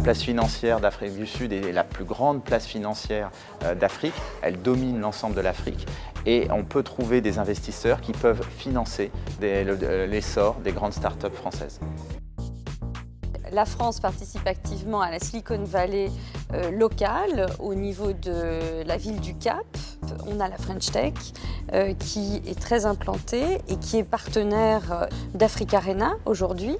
La place financière d'Afrique du Sud est la plus grande place financière euh, d'Afrique. Elle domine l'ensemble de l'Afrique et on peut trouver des investisseurs qui peuvent financer l'essor des grandes startups françaises. La France participe activement à la Silicon Valley euh, locale au niveau de la ville du Cap. On a la French Tech euh, qui est très implantée et qui est partenaire d'Africa Arena aujourd'hui.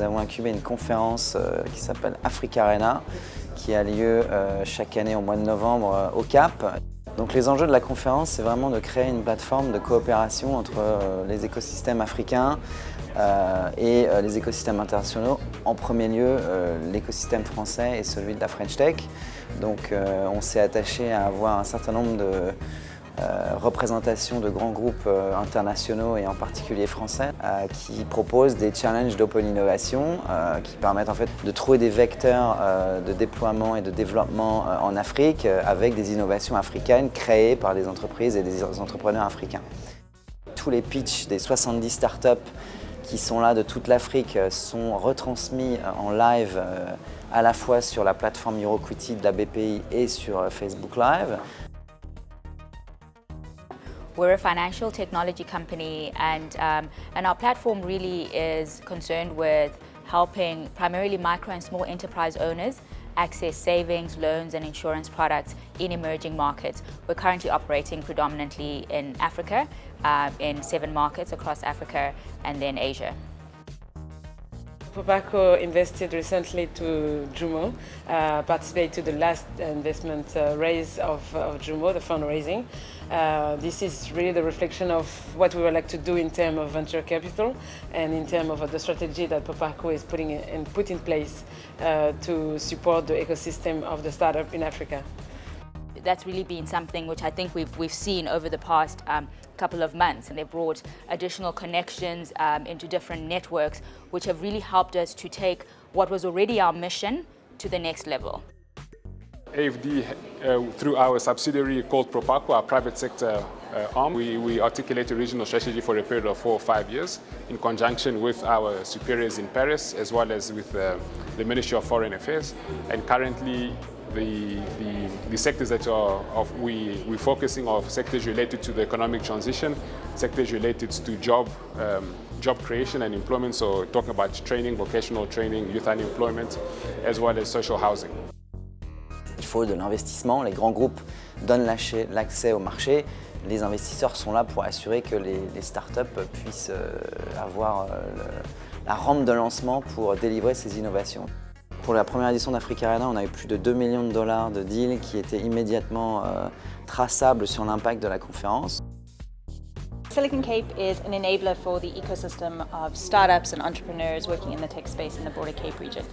Nous avons incubé une conférence euh, qui s'appelle Africa Arena, qui a lieu euh, chaque année au mois de novembre euh, au Cap. Donc les enjeux de la conférence, c'est vraiment de créer une plateforme de coopération entre les écosystèmes africains et les écosystèmes internationaux. En premier lieu, l'écosystème français et celui de la French Tech. Donc on s'est attaché à avoir un certain nombre de euh, représentation de grands groupes euh, internationaux et en particulier français euh, qui proposent des challenges d'open innovation qui permettent en fait de trouver des vecteurs de déploiement et de développement en Afrique avec des innovations africaines créées par des entreprises et des entrepreneurs africains. Tous les pitchs des 70 startups qui sont là de toute l'Afrique sont retransmis en live à la fois sur la plateforme EuroQuity de la BPI et sur Facebook Live. We're a financial technology company and, um, and our platform really is concerned with helping primarily micro and small enterprise owners access savings, loans and insurance products in emerging markets. We're currently operating predominantly in Africa, uh, in seven markets across Africa and then Asia. Propaco invested recently to Jumo, uh, participated to the last investment uh, raise of, of Jumo, the fundraising. Uh, this is really the reflection of what we would like to do in terms of venture capital and in terms of the strategy that Propaco is putting in, put in place uh, to support the ecosystem of the startup in Africa that's really been something which I think we've, we've seen over the past um, couple of months and they've brought additional connections um, into different networks which have really helped us to take what was already our mission to the next level. AFD, uh, through our subsidiary called Propaco, our private sector uh, arm, we, we articulate a regional strategy for a period of four or five years in conjunction with our superiors in Paris as well as with uh, the Ministry of Foreign Affairs. And currently the, the, the, sectors that are of we, we're focusing on sectors related to the economic transition, sectors related to job, um, job creation and employment, so talking about training, vocational training, youth unemployment, as well as social housing. Il faut de l'investissement, les grands groupes donnent l'accès au marché, les investisseurs sont là pour assurer que les, les startups puissent euh, avoir euh, la rampe de lancement pour délivrer ces innovations. Pour la première édition d'Africa Arena, on a eu plus de 2 millions de dollars de deals qui étaient immédiatement euh, traçables sur l'impact de la conférence. Silicon Cape is an enabler for the ecosystem of startups and entrepreneurs working in the tech space in the broader Cape region.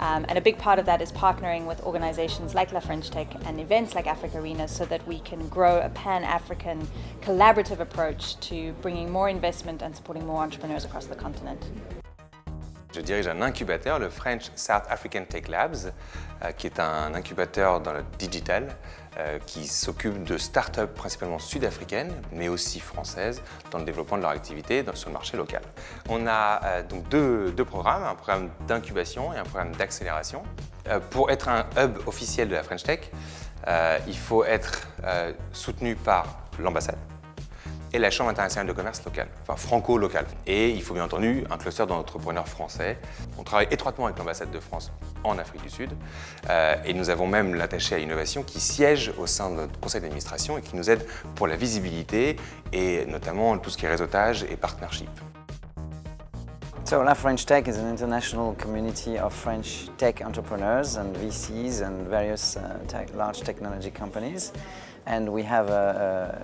Um, and a big part of that is partnering with organizations like La French Tech and events like Africa Arena so that we can grow a pan-African collaborative approach to bringing more investment and supporting more entrepreneurs across the continent. Je dirige un incubateur, le French South African Tech Labs, euh, qui est un incubateur dans le digital euh, qui s'occupe de start-up principalement sud-africaines, mais aussi françaises, dans le développement de leur activité sur le marché local. On a euh, donc deux, programmes, un programme d'incubation et un programme d'accélération. pour être un hub officiel de la French Tech, il faut être soutenu par l'ambassade, et la Chambre internationale de commerce locale, enfin franco-locale. Et il faut bien entendu un cluster d'entrepreneurs français. On travaille étroitement avec l'ambassade de France en Afrique du Sud euh, et nous avons même l'attaché à innovation qui siège au sein de notre conseil d'administration et qui nous aide pour la visibilité et notamment tout ce qui est réseautage et partnership. So La French Tech is an international community of French tech entrepreneurs and VCs and various uh, tech, large technology companies. And we have uh, uh,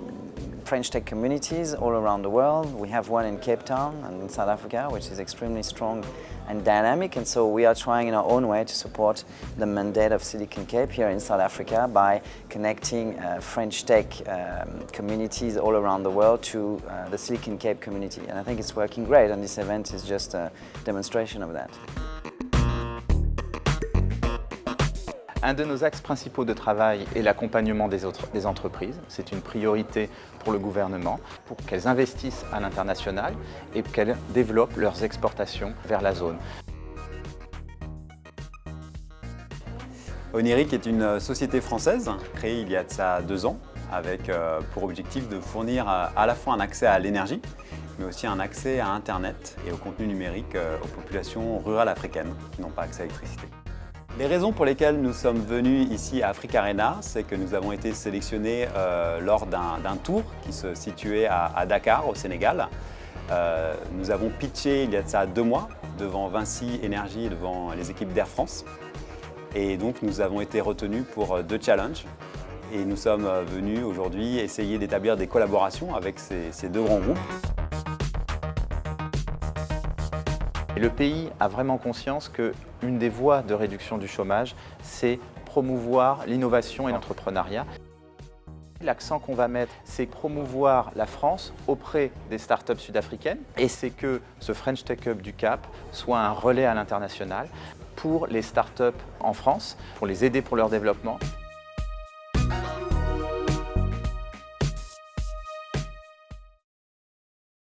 French tech communities all around the world. We have one in Cape Town and in South Africa, which is extremely strong and dynamic. And so we are trying in our own way to support the mandate of Silicon Cape here in South Africa by connecting uh, French tech um, communities all around the world to uh, the Silicon Cape community. And I think it's working great, and this event is just a demonstration of that. Un de nos axes principaux de travail est l'accompagnement des, entreprises. C'est une priorité pour le gouvernement, pour qu'elles investissent à l'international et qu'elles développent leurs exportations vers la zone. Oniric est une société française créée il y a de ça deux ans avec euh, pour objectif de fournir euh, à la fois un accès à l'énergie mais aussi un accès à Internet et au contenu numérique euh, aux populations rurales africaines qui n'ont pas accès à l'électricité. Les raisons pour lesquelles nous sommes venus ici à Africa Arena, c'est que nous avons été sélectionnés lors d'un tour qui se situait à, Dakar, au Sénégal. nous avons pitché il y a de ça deux mois devant Vinci Énergie et devant les équipes d'Air France. Et donc nous avons été retenus pour euh, deux challenges. Et nous sommes euh, venus aujourd'hui essayer d'établir des collaborations avec ces, deux grands groupes. Le pays a vraiment conscience qu'une des voies de réduction du chômage, c'est promouvoir l'innovation et l'entrepreneuriat. L'accent qu'on va mettre, c'est promouvoir la France auprès des startups sud-africaines et c'est que ce French Tech Hub du Cap soit un relais à l'international pour les startups en France, pour les aider pour leur développement.